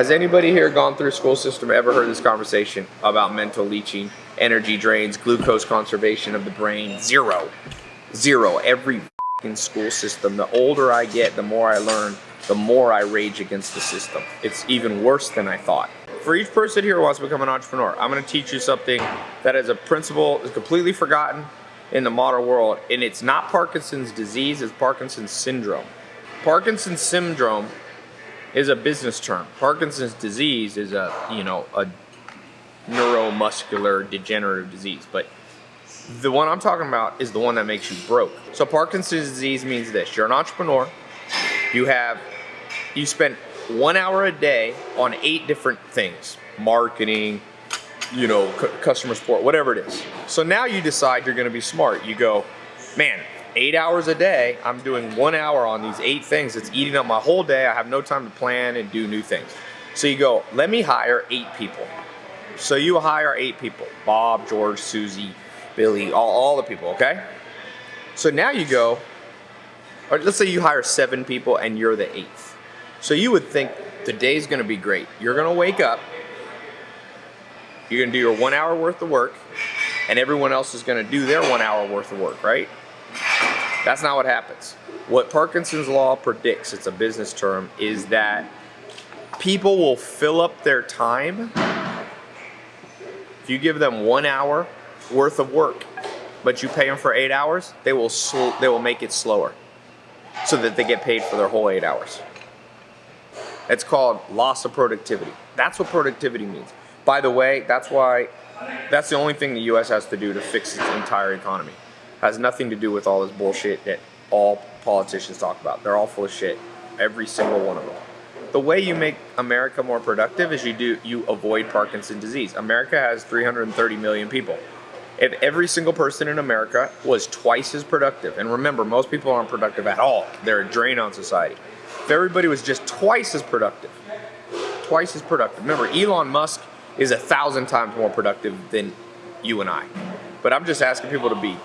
Has anybody here gone through school system ever heard this conversation about mental leaching, energy drains, glucose conservation of the brain? Zero. Zero. Every school system. The older I get, the more I learn, the more I rage against the system. It's even worse than I thought. For each person here who wants to become an entrepreneur, I'm gonna teach you something that is a principle is completely forgotten in the modern world, and it's not Parkinson's disease, it's Parkinson's syndrome. Parkinson's syndrome is a business term. Parkinson's disease is a, you know, a neuromuscular degenerative disease, but the one I'm talking about is the one that makes you broke. So Parkinson's disease means this, you're an entrepreneur, you have, you spend one hour a day on eight different things, marketing, you know, customer support, whatever it is. So now you decide you're gonna be smart. You go, man, eight hours a day, I'm doing one hour on these eight things. It's eating up my whole day. I have no time to plan and do new things. So you go, let me hire eight people. So you hire eight people, Bob, George, Susie, Billy, all, all the people, okay? So now you go, or let's say you hire seven people and you're the eighth. So you would think the day's gonna be great. You're gonna wake up, you're gonna do your one hour worth of work, and everyone else is gonna do their one hour worth of work, right? That's not what happens. What Parkinson's law predicts, it's a business term, is that people will fill up their time if you give them one hour worth of work, but you pay them for eight hours, they will they will make it slower so that they get paid for their whole eight hours. It's called loss of productivity. That's what productivity means. By the way, that's why that's the only thing the US has to do to fix its entire economy has nothing to do with all this bullshit that all politicians talk about. They're all full of shit, every single one of them. The way you make America more productive is you do you avoid Parkinson's disease. America has 330 million people. If every single person in America was twice as productive, and remember, most people aren't productive at all. They're a drain on society. If everybody was just twice as productive, twice as productive. Remember, Elon Musk is a thousand times more productive than you and I. But I'm just asking people to be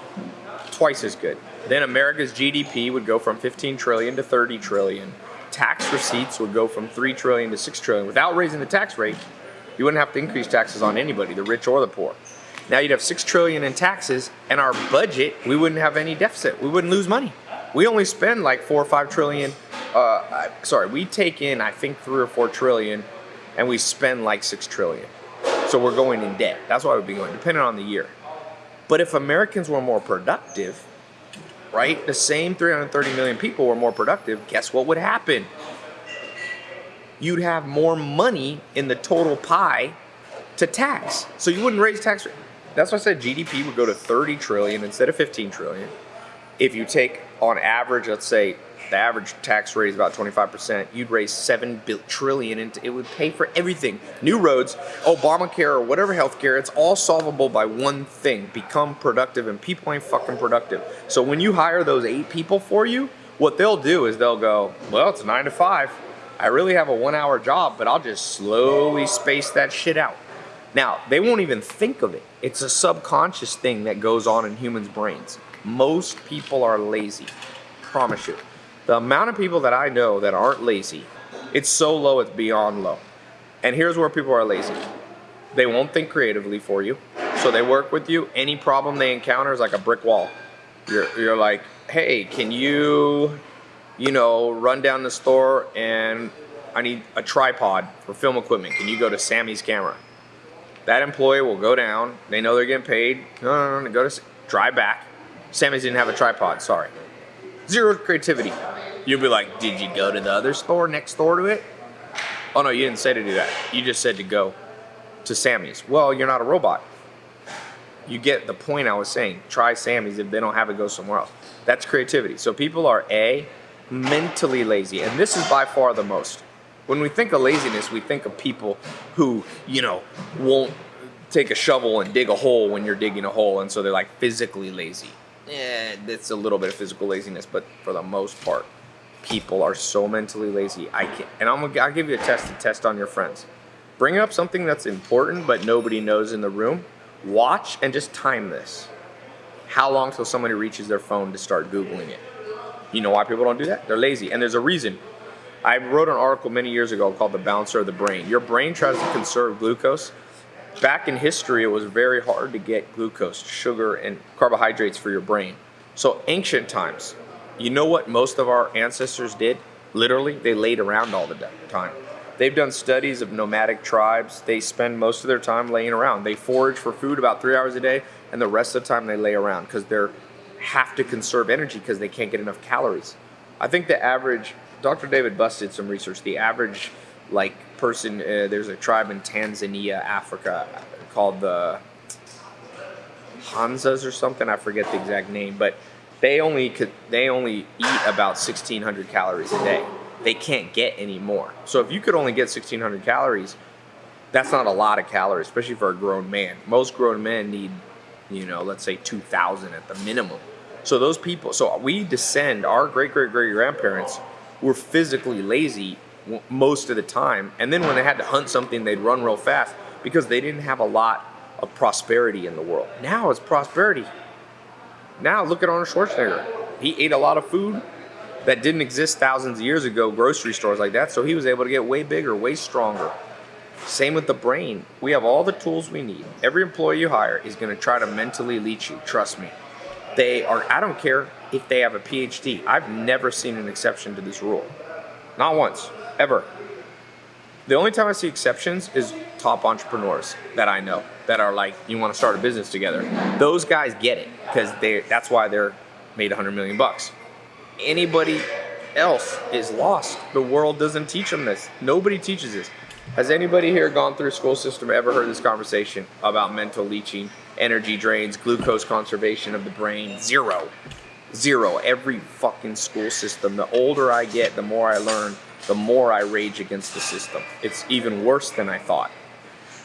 twice as good. Then America's GDP would go from 15 trillion to 30 trillion. Tax receipts would go from 3 trillion to 6 trillion. Without raising the tax rate, you wouldn't have to increase taxes on anybody, the rich or the poor. Now you'd have 6 trillion in taxes and our budget, we wouldn't have any deficit. We wouldn't lose money. We only spend like 4 or 5 trillion uh, sorry, we take in I think 3 or 4 trillion and we spend like 6 trillion. So we're going in debt. That's why we'd be going, depending on the year. But if Americans were more productive, right, the same 330 million people were more productive, guess what would happen? You'd have more money in the total pie to tax. So you wouldn't raise tax rate. That's why I said GDP would go to 30 trillion instead of 15 trillion. If you take on average, let's say the average tax rate is about 25%, you'd raise 7 trillion and it would pay for everything. New roads, Obamacare or whatever healthcare, it's all solvable by one thing, become productive and people ain't fucking productive. So when you hire those eight people for you, what they'll do is they'll go, well, it's nine to five. I really have a one hour job, but I'll just slowly space that shit out. Now, they won't even think of it. It's a subconscious thing that goes on in humans' brains. Most people are lazy, promise you. The amount of people that I know that aren't lazy, it's so low it's beyond low. And here's where people are lazy. They won't think creatively for you. So they work with you. Any problem they encounter is like a brick wall. You're, you're like, hey, can you, you know, run down the store and I need a tripod for film equipment. Can you go to Sammy's camera? That employee will go down. They know they're getting paid. No, no, no, go to, drive back. Sammy's didn't have a tripod, sorry. Zero creativity. You'll be like, did you go to the other store next door to it? Oh no, you didn't say to do that. You just said to go to Sammy's. Well, you're not a robot. You get the point I was saying. Try Sammy's. If they don't have it, go somewhere else. That's creativity. So people are A, mentally lazy. And this is by far the most. When we think of laziness, we think of people who, you know, won't take a shovel and dig a hole when you're digging a hole. And so they're like physically lazy eh, it's a little bit of physical laziness, but for the most part, people are so mentally lazy. I can't, and I'm gonna I'll give you a test to test on your friends. Bring up something that's important but nobody knows in the room. Watch and just time this. How long till somebody reaches their phone to start Googling it? You know why people don't do that? They're lazy, and there's a reason. I wrote an article many years ago called The Bouncer of the Brain. Your brain tries to conserve glucose. Back in history, it was very hard to get glucose, sugar, and carbohydrates for your brain. So, ancient times, you know what most of our ancestors did? Literally, they laid around all the time. They've done studies of nomadic tribes. They spend most of their time laying around. They forage for food about three hours a day, and the rest of the time they lay around because they have to conserve energy because they can't get enough calories. I think the average, Dr. David Buss did some research. The average, like person, uh, there's a tribe in Tanzania, Africa, called the Hansas or something. I forget the exact name, but they only could they only eat about 1,600 calories a day they can't get any more. So if you could only get 1600 calories, that's not a lot of calories, especially for a grown man. Most grown men need, you know, let's say 2000 at the minimum. So those people, so we descend, our great great great grandparents were physically lazy most of the time. And then when they had to hunt something, they'd run real fast because they didn't have a lot of prosperity in the world. Now it's prosperity. Now look at Arnold Schwarzenegger. He ate a lot of food, that didn't exist thousands of years ago, grocery stores like that. So he was able to get way bigger, way stronger. Same with the brain. We have all the tools we need. Every employee you hire is going to try to mentally leach you. Trust me. They are, I don't care if they have a PhD. I've never seen an exception to this rule. Not once, ever. The only time I see exceptions is top entrepreneurs that I know that are like, you want to start a business together. Those guys get it because they that's why they're made 100 million bucks anybody else is lost. The world doesn't teach them this. Nobody teaches this. Has anybody here gone through a school system ever heard this conversation about mental leaching, energy drains, glucose conservation of the brain? Zero. Zero. Every fucking school system. The older I get, the more I learn, the more I rage against the system. It's even worse than I thought.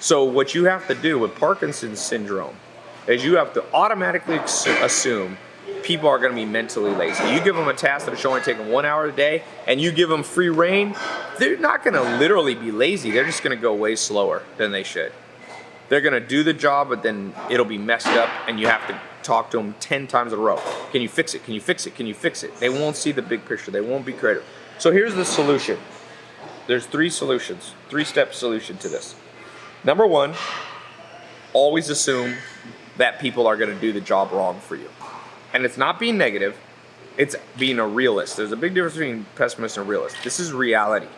So what you have to do with Parkinson's syndrome is you have to automatically assume people are going to be mentally lazy. You give them a task that should only take them one hour a day, and you give them free reign, they're not going to literally be lazy. They're just going to go way slower than they should. They're going to do the job, but then it'll be messed up, and you have to talk to them 10 times in a row. Can you fix it? Can you fix it? Can you fix it? They won't see the big picture. They won't be creative. So here's the solution. There's three solutions, three-step solution to this. Number one, always assume that people are going to do the job wrong for you and it's not being negative, it's being a realist. There's a big difference between pessimist and realist. This is reality.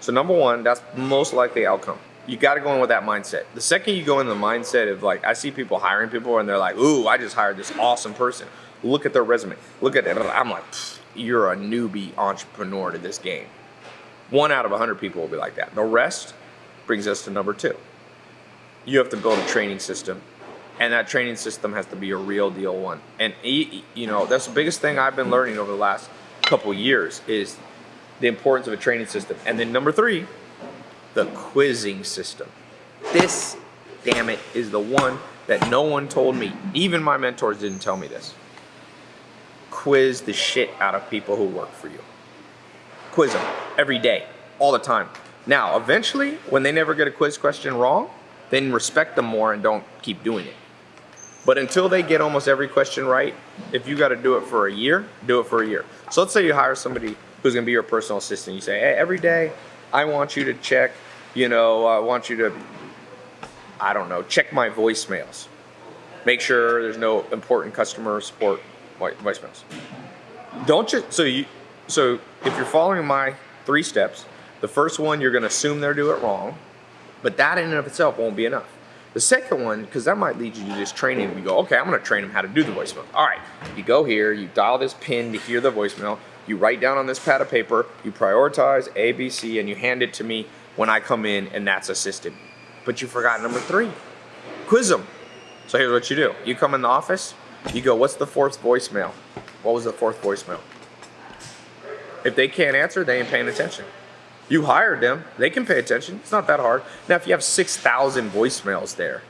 So number one, that's most likely outcome. You got to go in with that mindset. The second you go in the mindset of like, I see people hiring people and they're like, ooh, I just hired this awesome person. Look at their resume. Look at it. I'm like, you're a newbie entrepreneur to this game. One out of a hundred people will be like that. The rest brings us to number two. You have to build a training system and that training system has to be a real deal one. And you know, that's the biggest thing I've been learning over the last couple years is the importance of a training system. And then number three, the quizzing system. This, damn it, is the one that no one told me. Even my mentors didn't tell me this. Quiz the shit out of people who work for you. Quiz them every day, all the time. Now, eventually, when they never get a quiz question wrong, then respect them more and don't keep doing it. But until they get almost every question right, if you got to do it for a year, do it for a year. So let's say you hire somebody who's going to be your personal assistant. You say, hey, every day I want you to check, you know, I want you to, I don't know, check my voicemails. Make sure there's no important customer support voicemails. Don't you, so you, so if you're following my three steps, the first one, you're going to assume they're doing it wrong, but that in and of itself won't be enough. The second one, because that might lead you to just training. You go, okay, I'm going to train them how to do the voicemail. All right, you go here, you dial this pin to hear the voicemail. You write down on this pad of paper, you prioritize A, B, C, and you hand it to me when I come in, and that's assisted. But you forgot number three, quiz them. So here's what you do. You come in the office, you go, what's the fourth voicemail? What was the fourth voicemail? If they can't answer, they ain't paying attention. You hired them. They can pay attention. It's not that hard. Now, if you have 6,000 voicemails there,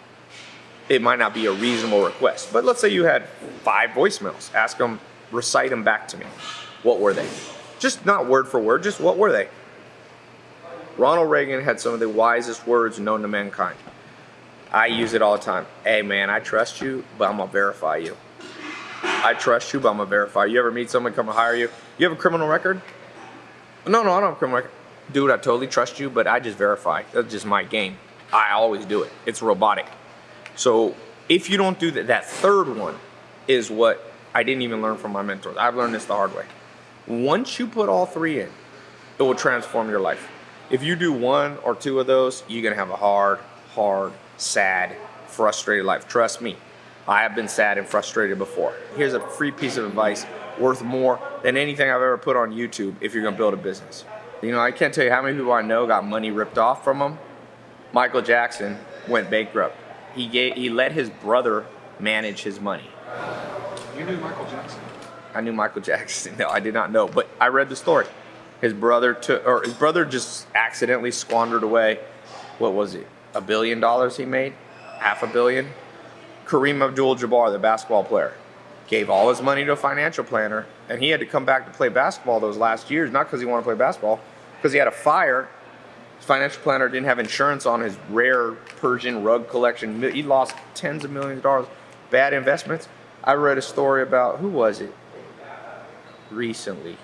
it might not be a reasonable request. But let's say you had five voicemails. Ask them, recite them back to me. What were they? Just not word for word, just what were they? Ronald Reagan had some of the wisest words known to mankind. I use it all the time. Hey man, I trust you, but I'm gonna verify you. I trust you, but I'm gonna verify you. You ever meet someone come to hire you? You have a criminal record? No, no, I don't have a criminal record. Dude, I totally trust you, but I just verify. That's just my game. I always do it. It's robotic. So if you don't do that, that third one is what I didn't even learn from my mentors. I've learned this the hard way. Once you put all three in, it will transform your life. If you do one or two of those, you're gonna have a hard, hard, sad, frustrated life. Trust me, I have been sad and frustrated before. Here's a free piece of advice worth more than anything I've ever put on YouTube if you're gonna build a business. You know, I can't tell you how many people I know got money ripped off from them. Michael Jackson went bankrupt. He gave, he let his brother manage his money. You knew Michael Jackson. I knew Michael Jackson. No, I did not know, but I read the story. His brother took, or his brother just accidentally squandered away. What was it? A billion dollars he made, half a billion. Kareem Abdul-Jabbar, the basketball player, gave all his money to a financial planner, and he had to come back to play basketball those last years, not because he wanted to play basketball, because he had a fire. His financial planner didn't have insurance on his rare Persian rug collection. He lost tens of millions of dollars. Bad investments. I read a story about who was it recently?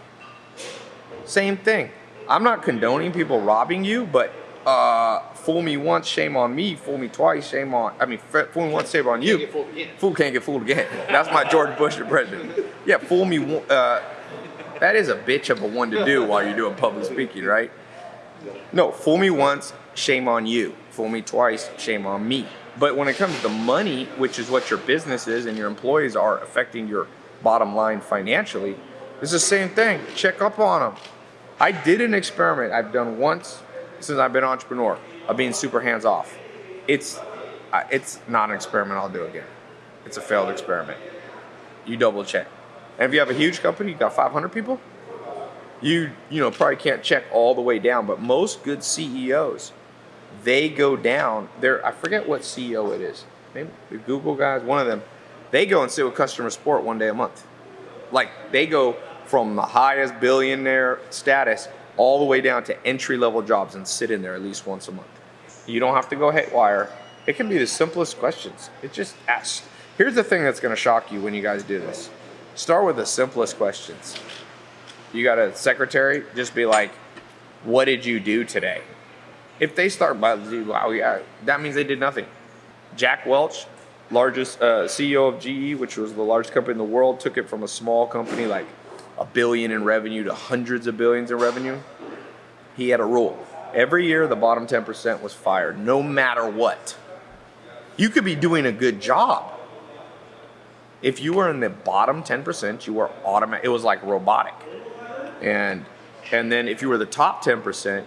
Same thing. I'm not condoning people robbing you, but uh, fool me once, shame on me. Fool me twice, shame on. I mean, fool me once, shame on you. Can't. Fool can't get fooled again. That's my George Bush impression. Yeah, fool me. Uh, that is a bitch of a one to do while you're doing public speaking, right? No, fool me once, shame on you. Fool me twice, shame on me. But when it comes to money, which is what your business is and your employees are affecting your bottom line financially, it's the same thing. Check up on them. I did an experiment I've done once since I've been an entrepreneur of being super hands off. It's uh, it's not an experiment I'll do again. It's a failed experiment. You double check. And if you have a huge company, you got 500 people, you you know probably can't check all the way down but most good ceos they go down there i forget what ceo it is maybe the google guys one of them they go and sit with customer support one day a month like they go from the highest billionaire status all the way down to entry level jobs and sit in there at least once a month. You don't have to go haywire. It can be the simplest questions. It just asks here's the thing that's going to shock you when you guys do this. Start with the simplest questions. You got a secretary, just be like, what did you do today? If they start by, wow, yeah, that means they did nothing. Jack Welch, largest uh, CEO of GE, which was the largest company in the world, took it from a small company like a billion in revenue to hundreds of billions in revenue. He had a rule. Every year, the bottom 10% was fired, no matter what. You could be doing a good job. If you were in the bottom 10%, you were automatic. It was like robotic and and then if you were the top 10%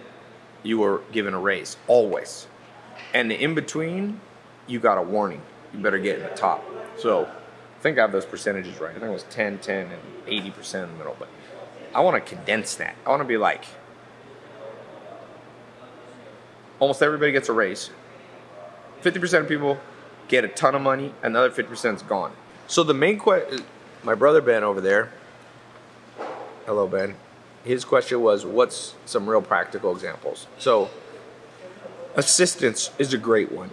you were given a raise always and the in between you got a warning you better get in the top so think i have those percentages right. I think it was 10 10 and 80% in the middle but i want to condense that. I want to be like almost everybody gets a raise. 50% of people get a ton of money and another 50% is gone. So the main question my brother ben over there hello ben. His question was what's some real practical examples? So assistance is a great one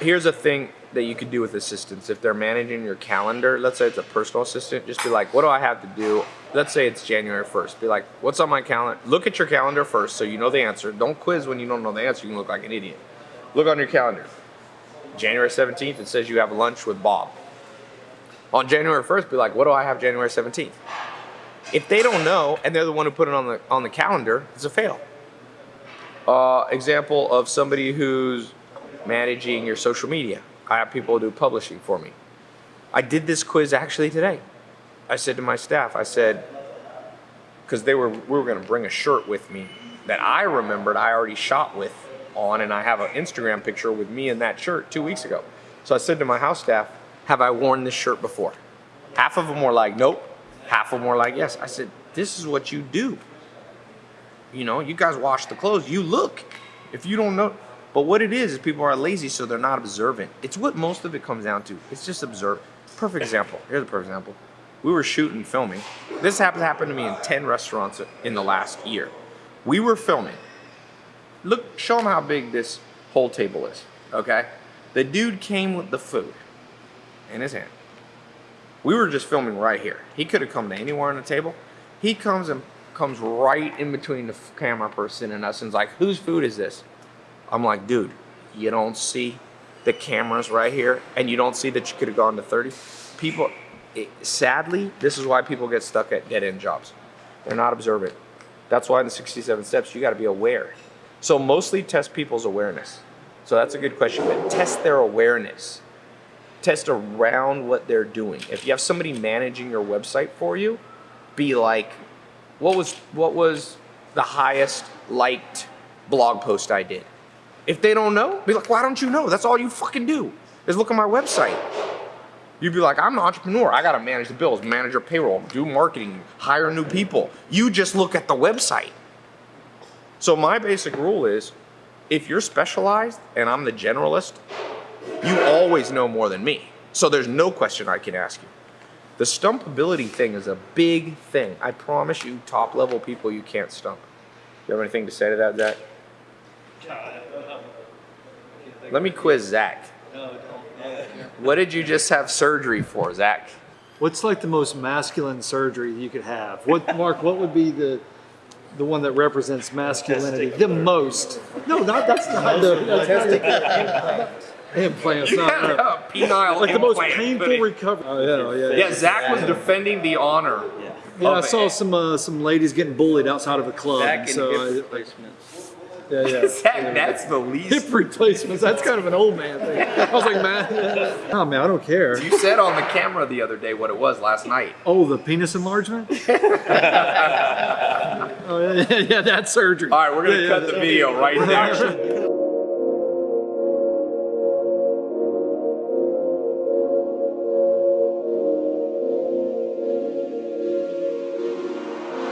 here's a thing that you could do with assistants. If they're managing your calendar let's say it's a personal assistant just be like what do i have to do? Let's say it's january 1st be like what's on my calendar? Look at your calendar first so you know the answer. Don't quiz when you don't know the answer. You can look like an idiot. Look on your calendar. January 17th it says you have lunch with bob. On january 1st be like what do i have january 17th if they don't know and they're the one who put it on the on the calendar, it's a fail. Uh, example of somebody who's managing your social media. I have people do publishing for me. I did this quiz actually today. I said to my staff, I said, because they were we were going to bring a shirt with me that I remembered I already shot with on, and I have an Instagram picture with me in that shirt two weeks ago. So I said to my house staff, "Have I worn this shirt before?" Half of them were like, "Nope." Half of them were like, yes. I said, this is what you do. You know, you guys wash the clothes. You look. If you don't know, but what it is is people are lazy, so they're not observant. It's what most of it comes down to. It's just observe. Perfect example. Here's a perfect example. We were shooting, filming. This happened happened to me in ten restaurants in the last year. We were filming. Look, show them how big this whole table is. Okay, the dude came with the food in his hand. We were just filming right here. He could have come to anywhere on the table. He comes and comes right in between the camera person and us and's like, whose food is this? I'm like, dude, you don't see the cameras right here and you don't see that you could have gone to 30? People, it, sadly, this is why people get stuck at dead end jobs. They're not observant. That's why in the 67 steps, you got to be aware. So mostly test people's awareness. So that's a good question, but test their awareness. Test around what they're doing. If you have somebody managing your website for you, be like, what was what was the highest liked blog post I did? If they don't know, be like, why don't you know? That's all you fucking do is look at my website. You'd be like, I'm an entrepreneur. I gotta manage the bills, manage your payroll, do marketing, hire new people. You just look at the website. So my basic rule is, if you're specialized and I'm the generalist, you always know more than me. So there's no question I can ask you. The stumpability thing is a big thing. I promise you, top level people you can't stump. You have anything to say to that, Zach? Let me quiz Zach. What did you just have surgery for, Zach? What's like the most masculine surgery you could have? What, Mark? What would be the the one that represents masculinity the most? No, not that's not the that's not implants. Not, no. a penile like the most implant. painful recovery. Oh yeah, yeah. Yeah, Yeah, Zach was defending the honor. Yeah, I saw some uh, some ladies getting bullied outside of a club. Back and so hip I- replacements. Yeah, yeah. Zach, that's the least. Hip replacements. That's kind of an old man thing. I was like, man, oh man, I don't care. You said on the camera the other day what it was last night. Oh, the penis enlargement. oh yeah, yeah, yeah, that's surgery. All right, we're gonna Yeah, yeah, cut the video right there.